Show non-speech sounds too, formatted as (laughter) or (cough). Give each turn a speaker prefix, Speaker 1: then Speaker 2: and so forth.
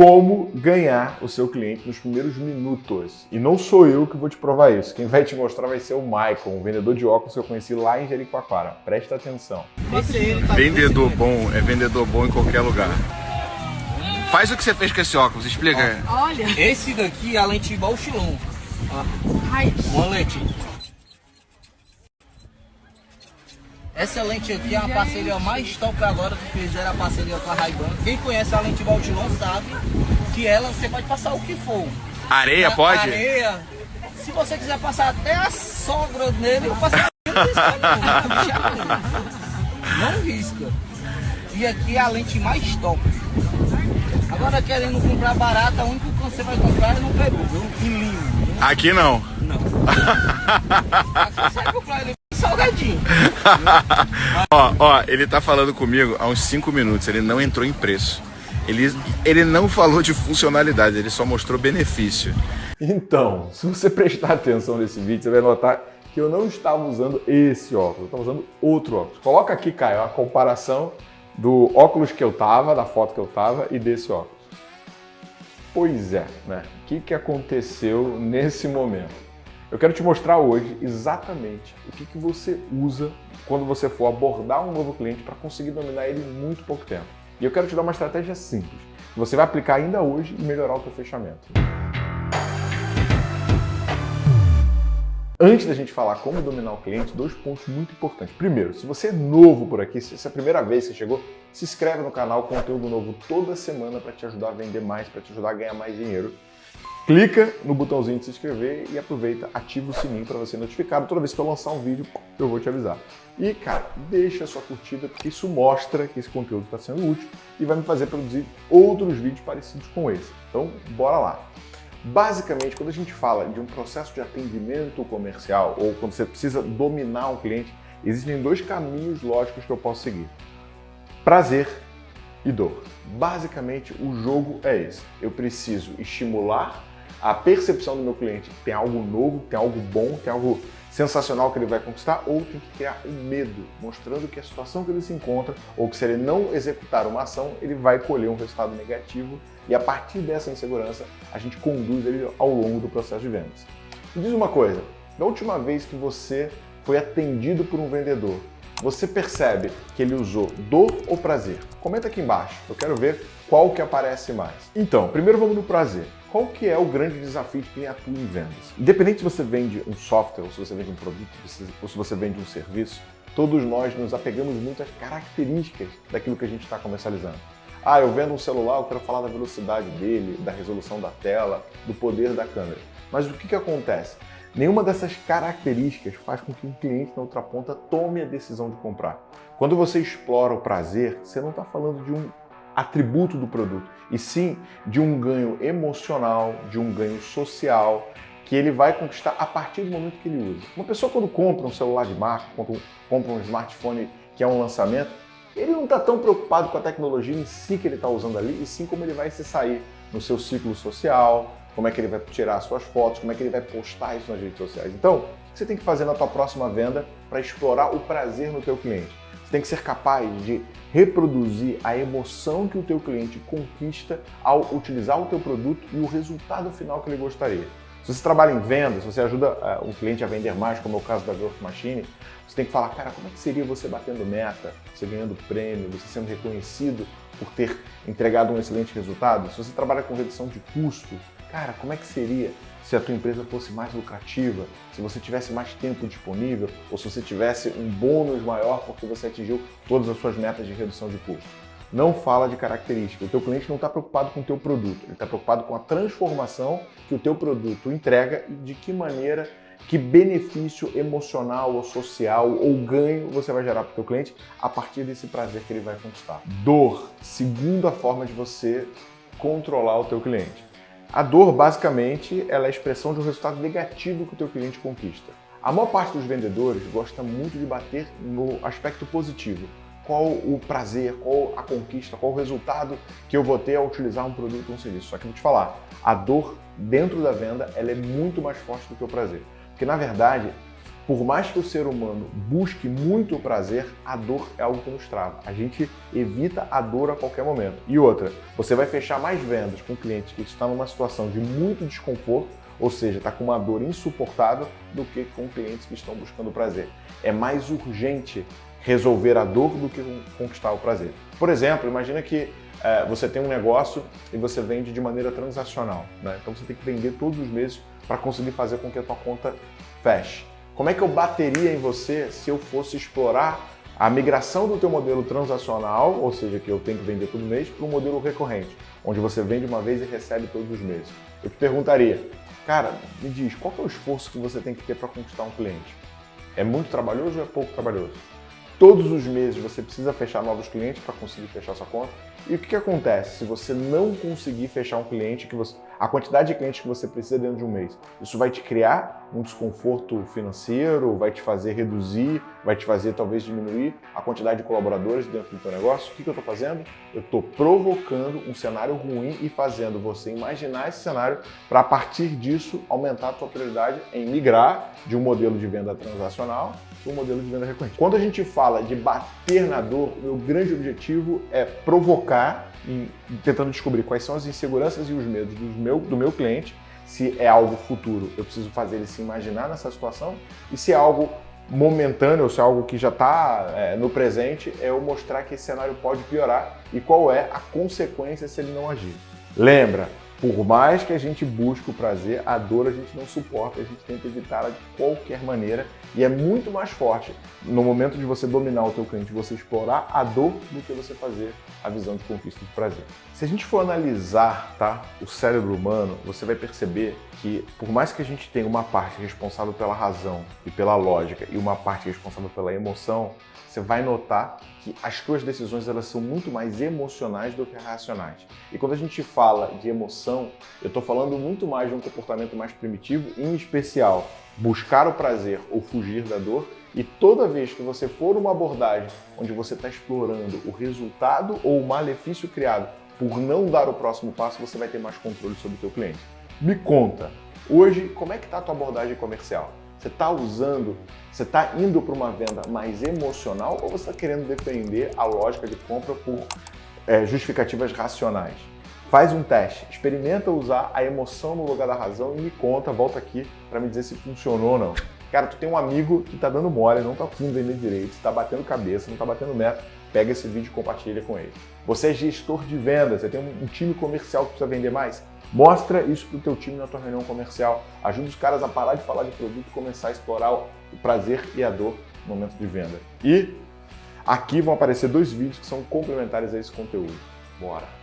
Speaker 1: como ganhar o seu cliente nos primeiros minutos. E não sou eu que vou te provar isso. Quem vai te mostrar vai ser o Michael, um vendedor de óculos que eu conheci lá em Jericoacoara. Presta atenção.
Speaker 2: Vendedor bom é vendedor bom em qualquer lugar. Faz o que você fez com esse óculos, explica.
Speaker 3: Olha.
Speaker 4: Esse daqui é a lente Balchilon.
Speaker 3: Ai,
Speaker 4: Uma lente. Essa lente aqui é a parceria mais top agora que fizeram a parceria com a Ray-Ban. Quem conhece a lente Baltilon sabe que ela você pode passar o que for.
Speaker 2: Areia
Speaker 4: A-
Speaker 2: pode?
Speaker 4: Areia. Se você quiser passar até a sogra nele, eu passo não risca não. risca. E aqui é a lente mais top. Agora querendo comprar barata, o único que você vai comprar é no Peru, viu? Em Lima.
Speaker 2: Aqui não.
Speaker 4: Não. Aqui você vai comprar ele salgadinho. (laughs)
Speaker 2: ó, ó, ele tá falando comigo há uns 5 minutos, ele não entrou em preço. Ele, ele não falou de funcionalidade, ele só mostrou benefício.
Speaker 1: Então, se você prestar atenção nesse vídeo, você vai notar que eu não estava usando esse óculos, eu estava usando outro óculos. Coloca aqui, Caio, a comparação do óculos que eu tava, da foto que eu tava e desse óculos. Pois é, né? O que, que aconteceu nesse momento? Eu quero te mostrar hoje exatamente o que, que você usa quando você for abordar um novo cliente para conseguir dominar ele em muito pouco tempo. E eu quero te dar uma estratégia simples, você vai aplicar ainda hoje e melhorar o seu fechamento. Antes da gente falar como dominar o cliente, dois pontos muito importantes. Primeiro, se você é novo por aqui, se essa é a primeira vez que você chegou, se inscreve no canal, conteúdo novo toda semana para te ajudar a vender mais, para te ajudar a ganhar mais dinheiro. Clica no botãozinho de se inscrever e aproveita, ativa o sininho para ser notificado. Toda vez que eu lançar um vídeo, eu vou te avisar. E, cara, deixa a sua curtida, porque isso mostra que esse conteúdo está sendo útil e vai me fazer produzir outros vídeos parecidos com esse. Então, bora lá. Basicamente, quando a gente fala de um processo de atendimento comercial ou quando você precisa dominar um cliente, existem dois caminhos lógicos que eu posso seguir: prazer e dor. Basicamente, o jogo é esse. Eu preciso estimular a percepção do meu cliente tem algo novo, tem algo bom, tem algo sensacional que ele vai conquistar, ou tem que criar um medo, mostrando que a situação que ele se encontra, ou que se ele não executar uma ação, ele vai colher um resultado negativo, e a partir dessa insegurança, a gente conduz ele ao longo do processo de vendas. Me diz uma coisa, da última vez que você foi atendido por um vendedor, você percebe que ele usou dor ou prazer? Comenta aqui embaixo, eu quero ver qual que aparece mais. Então, primeiro vamos no prazer. Qual que é o grande desafio de quem atua em vendas? Independente se você vende um software, ou se você vende um produto, ou se você vende um serviço, todos nós nos apegamos muito às características daquilo que a gente está comercializando. Ah, eu vendo um celular, eu quero falar da velocidade dele, da resolução da tela, do poder da câmera. Mas o que, que acontece? Nenhuma dessas características faz com que um cliente na outra ponta tome a decisão de comprar. Quando você explora o prazer, você não está falando de um atributo do produto, e sim de um ganho emocional, de um ganho social, que ele vai conquistar a partir do momento que ele usa. Uma pessoa quando compra um celular de marca, quando compra um smartphone que é um lançamento, ele não está tão preocupado com a tecnologia em si que ele está usando ali, e sim como ele vai se sair no seu ciclo social, como é que ele vai tirar suas fotos, como é que ele vai postar isso nas redes sociais. Então, o que você tem que fazer na tua próxima venda para explorar o prazer no teu cliente? Você tem que ser capaz de reproduzir a emoção que o teu cliente conquista ao utilizar o teu produto e o resultado final que ele gostaria. Se você trabalha em vendas, se você ajuda uh, um cliente a vender mais, como é o caso da Growth Machine, você tem que falar, cara, como é que seria você batendo meta, você ganhando prêmio, você sendo reconhecido por ter entregado um excelente resultado? Se você trabalha com redução de custo, cara, como é que seria se a tua empresa fosse mais lucrativa, se você tivesse mais tempo disponível ou se você tivesse um bônus maior porque você atingiu todas as suas metas de redução de custo. Não fala de característica. O teu cliente não está preocupado com o teu produto, ele está preocupado com a transformação que o teu produto entrega e de que maneira, que benefício emocional ou social ou ganho você vai gerar para o teu cliente a partir desse prazer que ele vai conquistar. Dor, segunda forma de você controlar o teu cliente. A dor, basicamente, ela é a expressão de um resultado negativo que o teu cliente conquista. A maior parte dos vendedores gosta muito de bater no aspecto positivo. Qual o prazer, qual a conquista, qual o resultado que eu vou ter ao utilizar um produto ou um serviço. Só que vou te falar, a dor dentro da venda ela é muito mais forte do que o prazer. Porque, na verdade, por mais que o ser humano busque muito prazer, a dor é algo que nos trava. A gente evita a dor a qualquer momento. E outra, você vai fechar mais vendas com clientes que estão numa situação de muito desconforto, ou seja, está com uma dor insuportável, do que com clientes que estão buscando prazer. É mais urgente resolver a dor do que conquistar o prazer. Por exemplo, imagina que é, você tem um negócio e você vende de maneira transacional. Né? Então você tem que vender todos os meses para conseguir fazer com que a tua conta feche. Como é que eu bateria em você se eu fosse explorar a migração do teu modelo transacional, ou seja, que eu tenho que vender todo mês, para um modelo recorrente, onde você vende uma vez e recebe todos os meses? Eu te perguntaria, cara, me diz, qual é o esforço que você tem que ter para conquistar um cliente? É muito trabalhoso ou é pouco trabalhoso? Todos os meses você precisa fechar novos clientes para conseguir fechar sua conta. E o que, que acontece se você não conseguir fechar um cliente que você, a quantidade de clientes que você precisa dentro de um mês? Isso vai te criar um desconforto financeiro, vai te fazer reduzir, vai te fazer talvez diminuir a quantidade de colaboradores dentro do teu negócio. O que, que eu estou fazendo? Eu estou provocando um cenário ruim e fazendo você imaginar esse cenário para a partir disso aumentar a tua prioridade em migrar de um modelo de venda transacional para um modelo de venda recorrente. Quando a gente fala de bater na dor, o meu grande objetivo é provocar e tentando descobrir quais são as inseguranças e os medos do meu, do meu cliente, se é algo futuro, eu preciso fazer ele se imaginar nessa situação, e se é algo momentâneo, se é algo que já está é, no presente, é eu mostrar que esse cenário pode piorar e qual é a consequência se ele não agir. Lembra, por mais que a gente busque o prazer, a dor a gente não suporta, a gente tenta evitá-la de qualquer maneira e é muito mais forte no momento de você dominar o teu cliente, você explorar a dor do que você fazer a visão de conquista de prazer. Se a gente for analisar tá, o cérebro humano, você vai perceber que por mais que a gente tenha uma parte responsável pela razão e pela lógica e uma parte responsável pela emoção, você vai notar que as tuas decisões elas são muito mais emocionais do que racionais. E quando a gente fala de emoção, eu estou falando muito mais de um comportamento mais primitivo, em especial buscar o prazer ou fugir da dor. E toda vez que você for uma abordagem onde você está explorando o resultado ou o malefício criado por não dar o próximo passo, você vai ter mais controle sobre o seu cliente. Me conta, hoje como é que está a tua abordagem comercial? Você está usando, você está indo para uma venda mais emocional ou você está querendo defender a lógica de compra por é, justificativas racionais? Faz um teste, experimenta usar a emoção no lugar da razão e me conta, volta aqui para me dizer se funcionou ou não. Cara, tu tem um amigo que está dando mole, não está afim vender direito, está batendo cabeça, não está batendo meta, pega esse vídeo e compartilha com ele. Você é gestor de vendas, você tem um time comercial que precisa vender mais? Mostra isso para o teu time na tua reunião comercial. Ajuda os caras a parar de falar de produto e começar a explorar o prazer e a dor no momento de venda. E aqui vão aparecer dois vídeos que são complementares a esse conteúdo. Bora!